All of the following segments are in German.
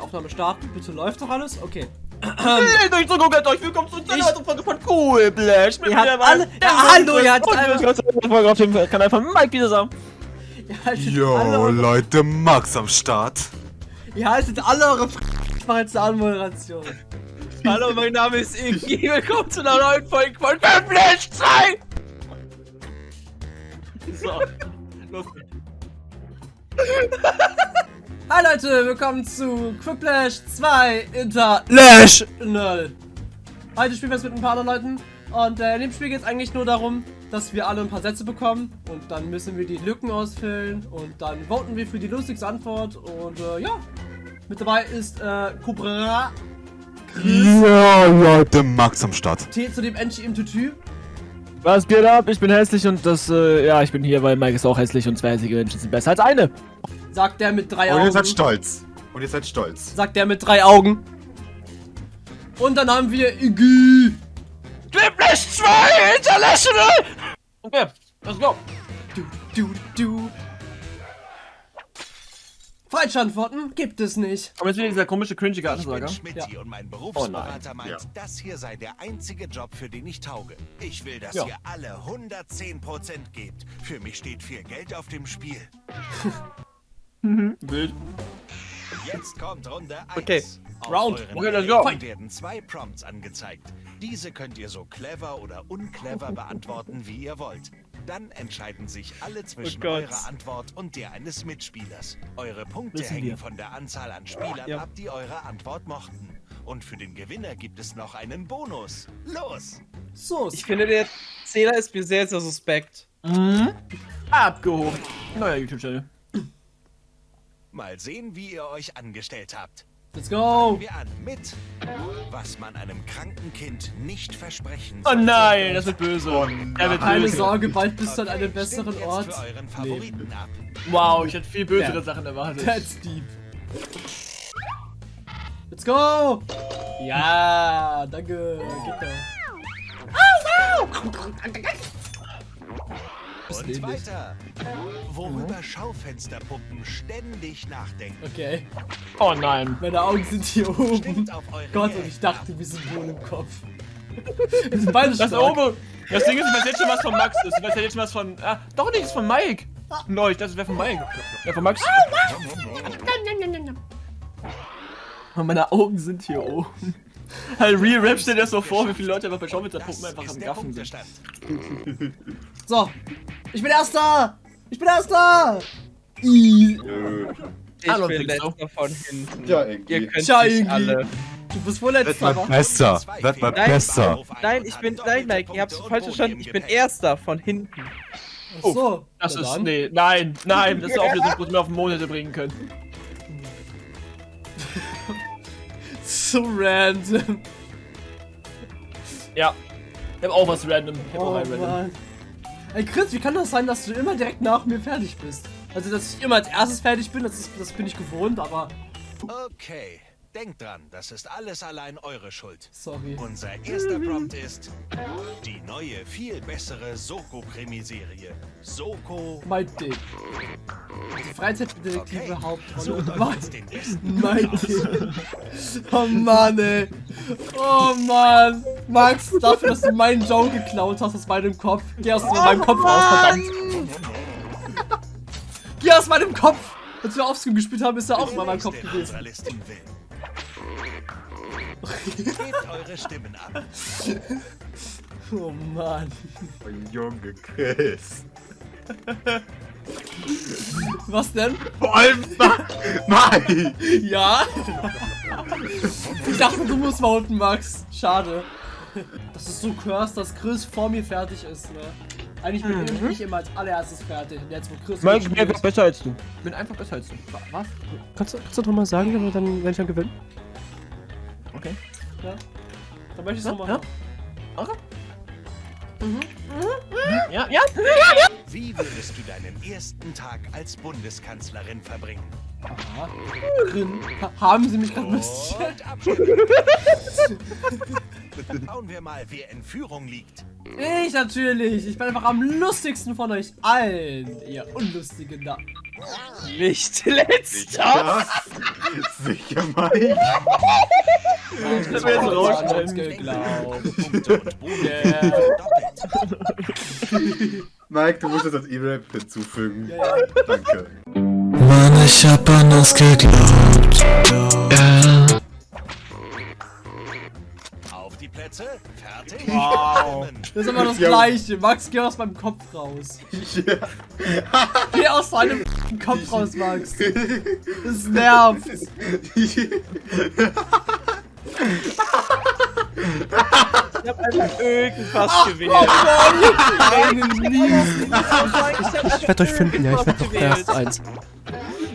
Aufnahme starten. Bitte läuft doch alles? Okay. Hey, durch so guckt euch, willkommen zu einer weiteren Folge von Cool Blash. Ihr habt alle- Ja, hallo, ihr habt alle- Folge auf dem Kanal von Mike wieder zusammen. Eure- Leute, Max am Start. ihr haltet alle eure F Ich mache jetzt eine Anmoderation. Hallo, mein Name ist Iggy. Willkommen zu einer neuen Folge von Cool Blash 2. So, los. Hi Leute, willkommen zu Quiplash 2 International. Heute spielen wir es mit ein paar anderen Leuten. Und äh, in dem Spiel geht es eigentlich nur darum, dass wir alle ein paar Sätze bekommen. Und dann müssen wir die Lücken ausfüllen. Und dann voten wir für die lustigste Antwort. Und äh, ja, mit dabei ist äh, Cobra, Yo, Leute, Max am Start. T zu dem Enchi im Tütü. Was geht ab? Ich bin hässlich und das, äh, ja, ich bin hier, weil Mike ist auch hässlich und zwei hässliche Menschen sind besser als eine. Sagt der mit drei Und ihr Augen. seid stolz. Und ihr seid stolz. Sagt der mit drei Augen. Und dann haben wir Iggy. Quiplash 2 International! Okay, let's go. Du, du, du. Falsche Antworten gibt es nicht. Aber jetzt wieder dieser komische, cringige Ich bin Ansager. Ja. und mein Berufsberater Oh meint, Ja. das hier sei der einzige Job, für den ich tauge. Ich will, dass Ja. ihr alle 110% gebt. Für mich steht viel Geld auf dem Spiel. Wild. Jetzt kommt Runde 1. Okay. Auf Round. Okay, let's go. Werden zwei Prompts angezeigt. Diese könnt ihr so clever oder unclever beantworten, wie ihr wollt. Dann entscheiden sich alle zwischen Oh eurer Antwort und der eines Mitspielers. Eure Punkte Wissen hängen wir. von der Anzahl an Spielern Ja. ab, die eure Antwort mochten. Und für den Gewinner gibt es noch einen Bonus. Los! So, Ich finde, der Zähler ist mir sehr, sehr suspekt. Mhm. Abgehoben. Neuer YouTube-Channel. Mal sehen, wie ihr euch angestellt habt. Let's go. Wir an mit, was man einem kranken Kind nicht versprechen Oh sollte. nein, das wird böse. Er wird Keine böse. Sorge, bald bist du an einem Okay, besseren Ort. Wow, ich hätte viel bösere Ja. Sachen erwartet. That's deep. Let's go. Ja, danke. Geht doch. Und weiter. Worüber Schaufensterpuppen ständig nachdenken. Okay. Oh nein. Meine Augen sind hier oben. Gott, und ich dachte, wir sind wohl im Kopf. Wir sind beide Das stark. oben. Das Ding ist, ich weiß jetzt schon was von Max ist. Ich weiß jetzt schon was von. Ah, doch nicht, das ist von Mike. Neu, das wäre von Mike. Ja, von Max. Und meine Augen sind hier oben. Halt, Real Rap stell dir das so vor, wie viele Leute einfach bei Schaufensterpuppen Das einfach am Gaffen sind. So. Ich bin Erster. Ich bin Erster. I. Ich don't bin think so. letzter von hinten. Ja, Ihr irgendwie. könnt nicht irgendwie. alle. Du bist wohl Werd Letzter, besser. Zwei Werd mal einen Nein, ich bin. Nein, Mike, ihr habt's Punkte falsch verstanden. Ich bin. Erster von hinten. Ach so. Das ist. Nee, nein, nein, das ist auch das, was wir auf den Mond hätte bringen können. So random. Ja. Ich hab auch was random. Ich hab auch Oh ein random. Mann. Ey Chris, wie kann das sein, dass du immer direkt nach mir fertig bist? Also, dass ich immer als erstes fertig bin, das, ist, das bin ich gewohnt, aber Okay. Denkt dran, das ist alles allein eure Schuld. sorry. Unser erster Prompt ist die neue, viel bessere Soko-Krimiserie. Soko. Mein Ding. Die Freizeitdetektive Okay. Hauptrolle. Mein, mein Ding. Oh Mann, ey. Oh Mann. Max, dafür, dass du meinen Joke geklaut hast aus meinem Kopf. Geh aus meinem Kopf raus, verdammt. Geh aus meinem Kopf. Als wir Offscreen gespielt haben, ist er auch mal in meinem Kopf gewesen. Gebt eure Stimmen ab. Oh Mann. Oh, Junge Chris. Was denn? Vor allem Mike. Ja? Ich dachte, du musst voten, Max. Schade. Das ist so cursed, dass Chris vor mir fertig ist, ne? Eigentlich bin ich immer als allererstes fertig. Und jetzt, wo Chris Mike, ich bin besser als du. Ich bin einfach besser als du. Was? Kannst du, kannst du doch mal sagen, wenn, wir dann, wenn ich dann gewinne? Ja? Dann möchte ich es Ja, nochmal. ja. Okay. Ja, ja. Wie würdest du deinen ersten Tag als Bundeskanzlerin verbringen? Aha. Ha haben sie mich gerade bisschen. Und Abschluss. Schauen wir mal, wer in Führung liegt. Ich natürlich. Ich bin einfach am lustigsten von euch allen. Ihr Unlustigen da. Nicht letzter. Ja. Sicher, Mike. Das wird jetzt rausschneiden. geglaubt. Punkte und. Mike, du musst das als E-Rap hinzufügen. Ja, Danke. Mann, ich hab an uns geglaubt. Ja. Auf die Plätze, fertig. Wow. Das ist immer das Ja. gleiche. Max, geh aus meinem Kopf raus. Ja. Geh aus deinem Kopf raus, Max. Das nervt. Ich hab einfach irgendwas Ach, gewählt. Einen miesen. Ich werde euch finden, ja, ich werde doch erst eins.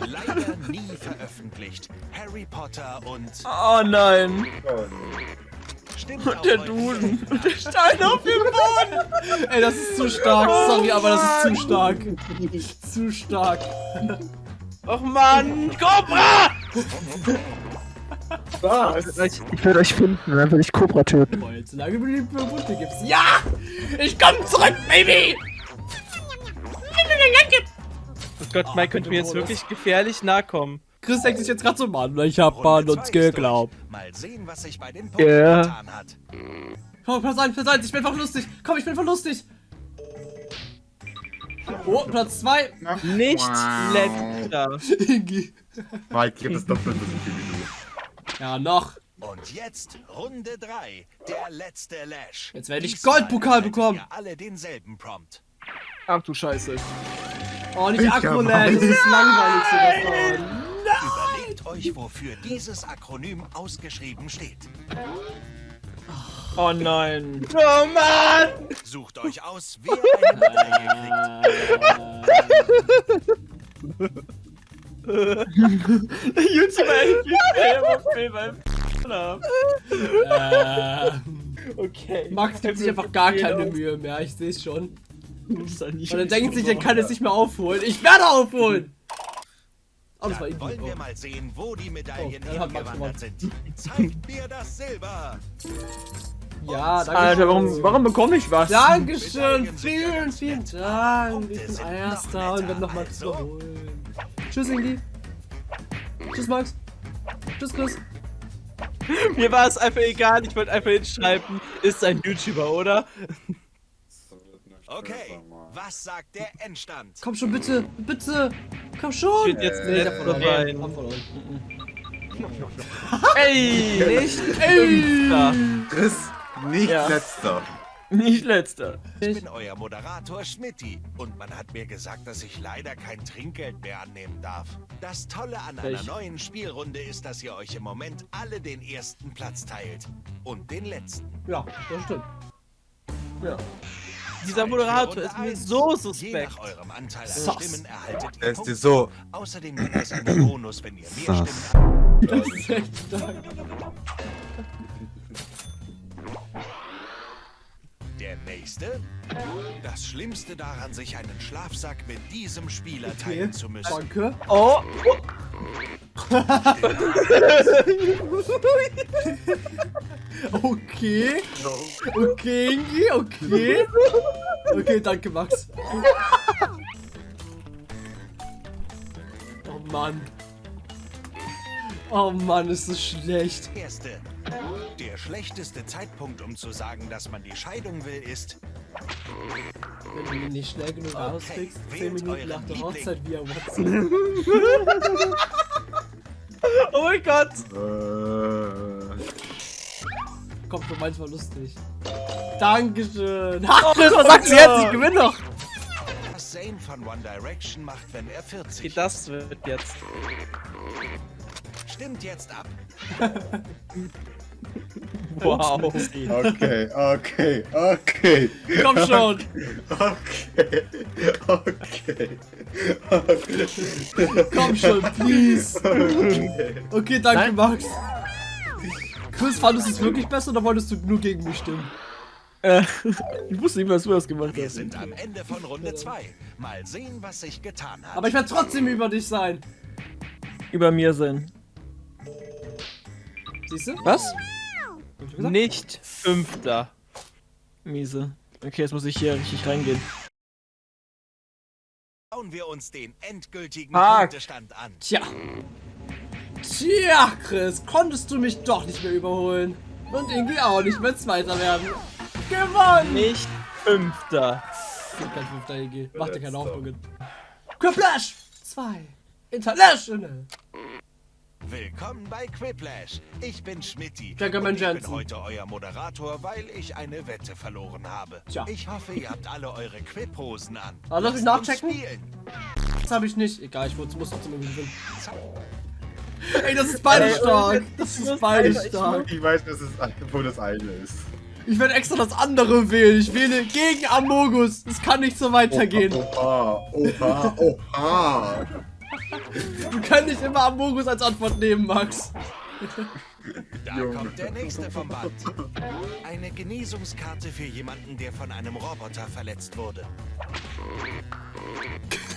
Leider nie veröffentlicht. Harry Potter und Oh nein. auch Der Duden. Und der Stein auf dem Boden. Ey, das ist zu stark. Sorry, aber das ist zu stark. Zu stark. Och Mann, Cobra! Was? Ich werde euch finden und dann werde ich Cobra töten. Jetzt solange du die Bunte gibst. Ja! Ich komm zurück, Baby! Oh Gott, Mike könnte mir jetzt wirklich gefährlich nahe kommen. Chris denkt sich jetzt gerade so, Mann, ich hab an uns geglaubt. Mal sehen, was sich bei den Punkten Ja. getan hat. Komm, Platz 1, Platz 1, ich bin einfach lustig. Komm, ich bin voll lustig. Oh, Platz 2. Nicht letzter. Ingi. Mike, das doppelt so viel wie du. Ja, noch. Und jetzt Runde 3, der letzte Lash. Jetzt werde ich Goldpokal bekommen. alle denselben Prompt. Ach du Scheiße. Oh, nicht Ich Akroland, hab- das ist langweilig so davon. Überlegt euch, wofür dieses Akronym ausgeschrieben steht. Oh nein. Oh Mann! Sucht euch aus, wer eine Medaille YouTuber Film beim ab. Äh, Okay. Max gibt sich einfach gar keine Mühe mehr, ich sehe es schon. Und er denkt sich, er kann es nicht mehr aufholen. Ich werde aufholen! Oh, das war. Ingi. Wollen wir mal sehen, wo die Medaillen Oh, hat Max hingewandert sind. Zeigt mir das Silber. Ja, danke Alter, schön. warum, warum bekomme ich was? Dankeschön, vielen, vielen Dank. Ich bin Erster und werde noch Max überholen. Tschüss, Ingi. Tschüss, Max. Tschüss, Chris. Mir war es einfach egal, ich wollte einfach hinschreiben, ist ein YouTuber, oder? Okay, was sagt der Endstand? Komm schon, bitte, bitte. Komm schon. Ich bin jetzt nicht. Hab verloren. Ey, nicht, Ey. Da. Chris, nicht Ja. letzter. Nicht letzter. Ich bin euer Moderator Schmidti und man hat mir gesagt, dass ich leider kein Trinkgeld mehr annehmen darf. Das Tolle an einer Ich- neuen Spielrunde ist, dass ihr euch im Moment alle den ersten Platz teilt. Und den letzten. Ja, das stimmt. Ja. Dieser Moderator ist mir so Je suspekt. nach eurem Anteil an Sass. Stimmen erhaltet Er ihr Punkte. so. Außerdem gibt es einen Bonus, wenn ihr mehr Sass. Stimmen Das ist echt stark. Nächste? Das Schlimmste daran, sich einen Schlafsack mit diesem Spieler teilen zu müssen. Danke. Oh, Okay. Okay, Ingi, okay. Okay, danke, Max. Oh Mann. Oh Mann, ist das schlecht. Erste. Der schlechteste Zeitpunkt, um zu sagen, dass man die Scheidung will, ist Wenn du ihn nicht schnell genug rauskriegst, 10 wählt Minuten nach der Liebling. Hochzeit via WhatsApp. oh mein Gott. Äh, Kommt für manchmal lustig. Dankeschön. Ha, Chris, was sagst du jetzt? Ich gewinne doch. was Zayn von One Direction macht, wenn er 40 Okay, das wird jetzt. Stimmt jetzt ab. Wow. okay, okay, okay. Komm schon. Okay, okay. Okay. Komm schon, please. okay. Okay, danke, Nein. Max. Chris, fandest du es wirklich besser oder wolltest du nur gegen mich stimmen? Äh, ich wusste nicht, was du das gemacht Wir hast. sind am Ende von Runde 2. Mal sehen, was sich getan hat. Aber ich werde trotzdem über dich sein. Über mir sein. Siehst du? Was? Ich? Nicht fünfter. Miese. Okay, jetzt muss ich hier richtig reingehen. Schauen wir uns den endgültigen Fuck. Punktestand an. Tja. Tja, Chris, konntest du mich doch nicht mehr überholen. Und irgendwie auch nicht mehr Zweiter werden. Gewonnen! Nicht Fünfter. Kein fünfter EG. Mach dir keine Hoffnungen. Quiplash 2 International. Willkommen bei Quiplash. Ich bin Schmidti. Jackerman und ich bin heute euer Moderator, weil ich eine Wette verloren habe. Tja. Ich hoffe, ihr habt alle eure Quip-Hosen an. Ah, lass mich Lasst uns nachchecken. Das habe ich nicht. Egal, ich muss trotzdem irgendwie gewinnen. Ey, das ist beide stark. Das ist beide stark. Ich weiß, dass es, wo das eine ist. Ich werde extra das andere wählen. Ich wähle gegen Amogus. Es kann nicht so weitergehen. Oha, oha, oha. Du kannst nicht immer Amogus als Antwort nehmen, Max. Da Junge. kommt der nächste vom Band. Eine Genesungskarte für jemanden, der von einem Roboter verletzt wurde.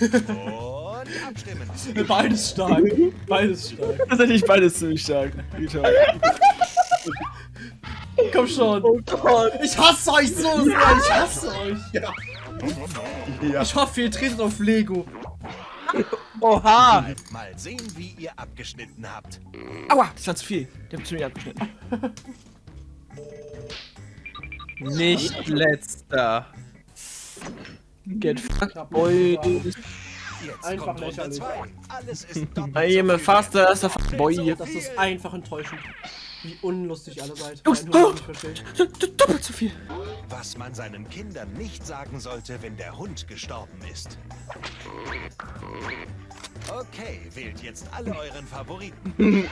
Und abstimmen. Beides stark. Beides stark. Tatsächlich beides ziemlich stark. Komm schon. Oh Gott. Ich hasse euch so sehr. Ich hasse euch. Ja. Ich hoffe, ihr tretet auf Lego. Oha. Mal sehen, wie ihr abgeschnitten habt. Aua, das war zu viel. Der hat zu mir abgeschnitten. Nicht letzter. Get fucked, boy. Jetzt Einfach kommt lächerlich. Alles ist viel faster boy. Das ist einfach enttäuschend. Wie unlustig alle seid. Jungs, Kein Hund oh. nicht versteht. Doppelt so viel. Was man seinen Kindern nicht sagen sollte, wenn der Hund gestorben ist. Okay, wählt jetzt alle euren Favoriten. Ähm,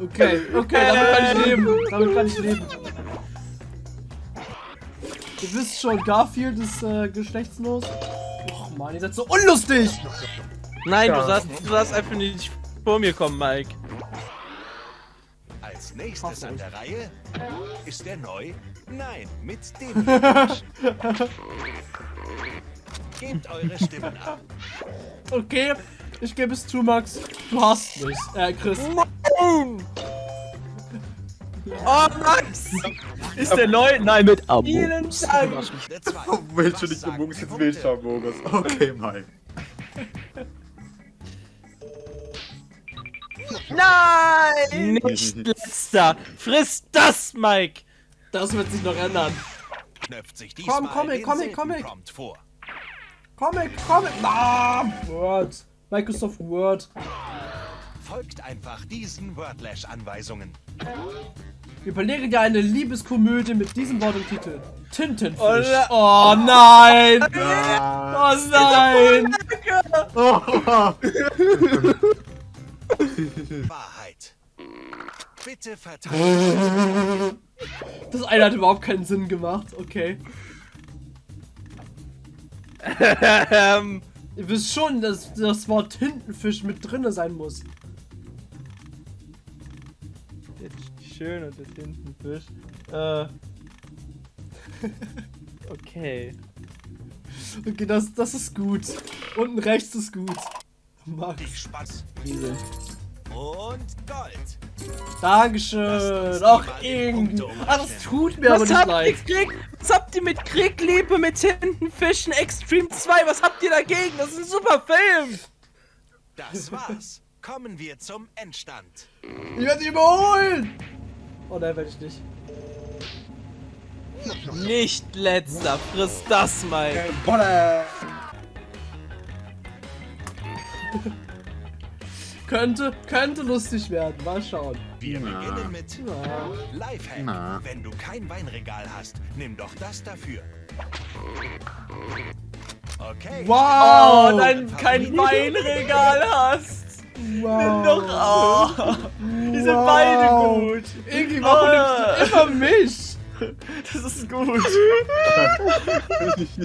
okay, okay, damit kann ich leben. Damit kann ich leben. Ihr wisst schon, Garfield ist äh, geschlechtslos. Och man, ihr seid so unlustig! Nein, Ja. du darfst, du darfst einfach nicht vor mir kommen, Mike. Als nächstes an der Reihe ist der neu? Nein, mit dem. Gebt eure Stimmen ab. Okay, ich gebe es zu, Max. Du hast mich. Äh, Chris. Oh, Max! Ist der neu? Nein, mit Abo. Vielen Dank. Du Was nicht Mogus jetzt Punkte? willst, Mogus? Okay, Mike. Nein! Nicht letzter! Friss das, Mike! Das wird sich noch ändern. Knöpft sich Komm, Comic, Comic, Comic. Comic, Comic. Ah, Word. Microsoft Word. Folgt einfach diesen Wordlash-Anweisungen. Überlege dir eine Liebeskomödie mit diesem Wort im Titel. Tintenfisch. Oh nein! Oh nein! Wahrheit. Bitte verteidigt. Das eine hat überhaupt keinen Sinn gemacht. Okay. Ähm, Ihr wisst schon, dass das Wort Tintenfisch mit drinne sein muss. Schön und der Tintenfisch. Äh. Okay. Okay, das, das ist gut. Unten rechts ist gut. Max. Spaß. Diese. Und Gold. Dankeschön. Ach, irgendwie. Ah, das tut mir aber Was nicht habt, ihr leid. Krieg, was habt ihr mit Krieg, Liebe, mit Tintenfischen, Extreme 2? Was habt ihr dagegen? Das ist ein super Film! Das war's. Kommen wir zum Endstand. Ich werde sie überholen. Oh nein, werde ich nicht. Nicht letzter, friss das, Mike. Könnte, könnte lustig werden. Mal schauen. Wir Na. beginnen mit Ja. Lifehack. Na. Wenn du kein Weinregal hast, nimm doch das dafür. Okay. Wow. Oh, dein kein Weinregal hast. Wow. Doch, oh. Die sind Wow. beide gut. Irgendwie, warum Ah. nimmst du immer mich? Das ist gut.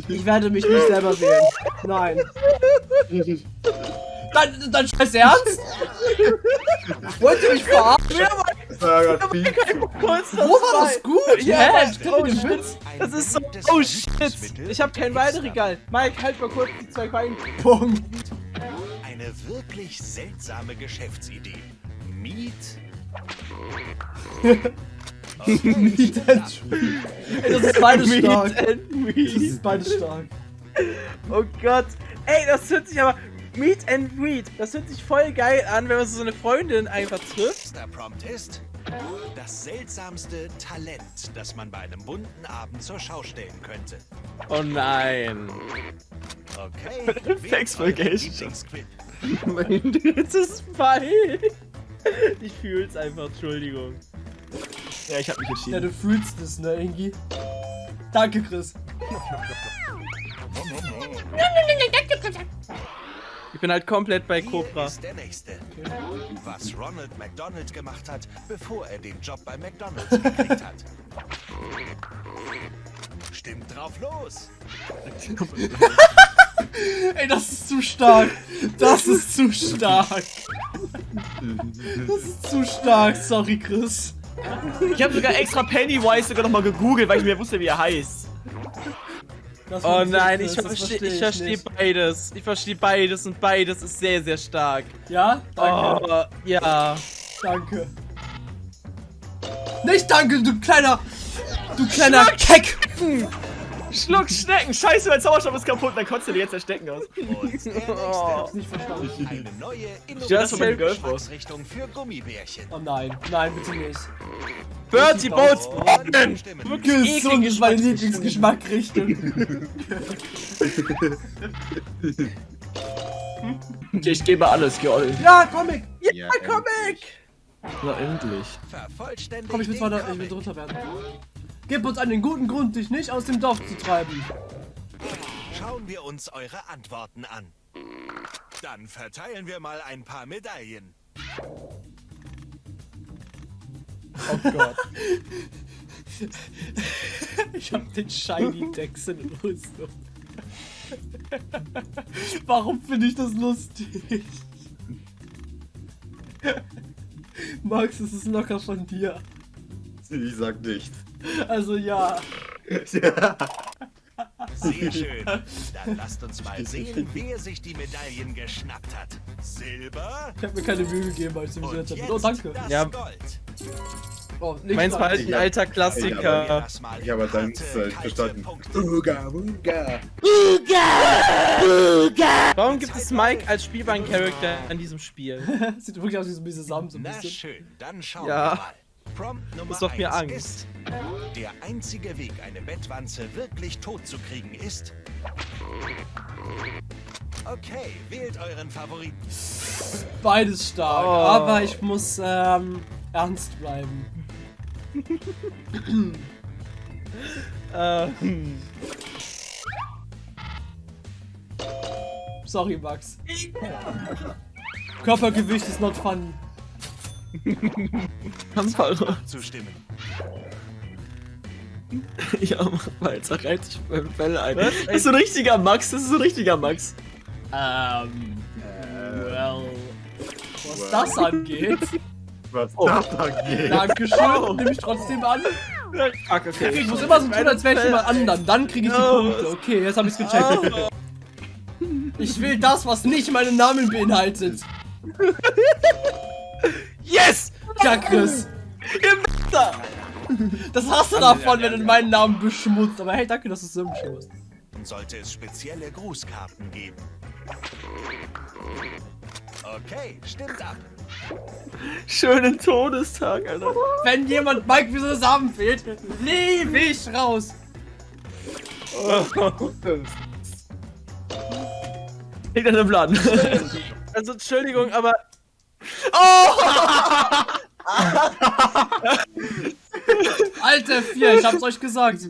Ich werde mich nicht selber wählen. Nein. Dein, dein scheiß Ernst? Wollt ihr mich verarschen? Kurz Wo war das gut? Ja, Hä? Kenne Oh, shit. Das ist so. Oh shit! Ich habe kein für Weinregal. Mike, halt mal kurz die zwei Wein. Punkt. Wirklich seltsame Geschäftsidee. Miet Meat and Ey, das ist beides stark. and Das ist beides stark. Oh Gott. Ey, das hört sich aber. Meet and Greet. Das hört sich voll geil an, wenn man so eine Freundin einfach trifft. Der Prompt ist das seltsamste Talent, das man bei einem bunten Abend zur Schau stellen könnte. Oh nein. Okay. Thanks for. Lieblingsquip. Mein drittes Bein. Ich fühl's einfach, Entschuldigung. Ja, ich hab mich Ja, entschieden. du fühlst es, ne, Ingi? Danke, Chris. Ich bin halt komplett bei Hier Cobra. ist der nächste. Was Ronald McDonald gemacht hat, bevor er den Job bei McDonald's gekriegt hat. Stimmt drauf los. Ey, das ist zu stark. Das ist zu stark. Das ist zu stark. Sorry, Chris. Ich hab sogar extra Pennywise sogar nochmal gegoogelt, weil ich mir wusste, wie er heißt. Oh nein, ich verstehe versteh versteh beides. Ich verstehe beides und beides ist sehr, sehr stark. Ja? Danke. Oh, ja. Danke. Nicht danke, du kleiner. Du kleiner Keck. Schluck Schnecken! Scheiße, mein Zauberstab ist kaputt, dann kotzt du dir jetzt Erstecken aus. Oh. nächste. Nicht verstanden. Eine neue, das war meine innovative. Geschmacksrichtung für Gummibärchen. Oh nein, nein, bitte nicht. Bertie Boats stimmen. Wirklich Gesund ist meine. Lieblingsgeschmackrichtung. Okay, ich gebe alles, Geol. Ja, Comic. Ja, Comic! Na, endlich. Komm, ich will weiter, ich will drunter werden. Gib uns einen guten Grund, dich nicht aus dem Dorf zu treiben. Schauen wir uns eure Antworten an. Dann verteilen wir mal ein paar Medaillen. Oh Gott. ich hab den Shiny Dex in Rüstung. Warum finde ich das lustig? Max, es ist locker von dir. Ich sag nichts. Also ja. Sehr schön. Dann lasst uns mal sehen, wer sich die Medaillen geschnappt hat. Silber Ich habe mir keine Mühe gegeben, als ich mich jetzt jetzt Oh, danke. das Ja. Gold. Oh, Meins war halt ein hab- alter Klassiker. Habe in deins harte, äh, kalte verstanden. Punkte. Uga, uga. Warum gibt es Mike als spielbaren Charakter an diesem Spiel? Sieht wirklich aus wie so ein bisschen Sam, so ein Na bisschen. schön, dann schauen Ja. wir mal. Prompt Nummer Das macht mir Angst. ist, der einzige Weg, eine Bettwanze wirklich tot zu kriegen, ist... Okay, wählt euren Favoriten. Beides stark, Oh. aber ich muss ähm, ernst bleiben. ähm, Sorry, Max. Körpergewicht ist not funny. Handballer. Zu stimmen. Ja, mach mal, jetzt reiht sich beim Fell ein. Was? Das ist ein richtiger Max, das ist ein richtiger Max. Ähm, well, was das angeht, Was Oh. das angeht. Dankeschön, nehme ich trotzdem an. Fuck, okay. Ich muss immer so tun, als wäre ich jemand anderen, dann kriege ich die Oh. Punkte. Okay, jetzt habe ich's gecheckt. Ich will das, was nicht meinen Namen beinhaltet. Yes! Ja, Chris. Das hast du davon, wenn du meinen Namen beschmutzt. Aber hey, danke, dass du es so beschmutzt. Sollte es spezielle Grußkarten geben. Okay, stimmt ab. Schönen Todestag, Alter. Wenn jemand Mike wie so Samen fehlt, liebe ich raus. Liegt an dem Plan. Also, Entschuldigung, aber Alter, vier, ich hab's euch gesagt.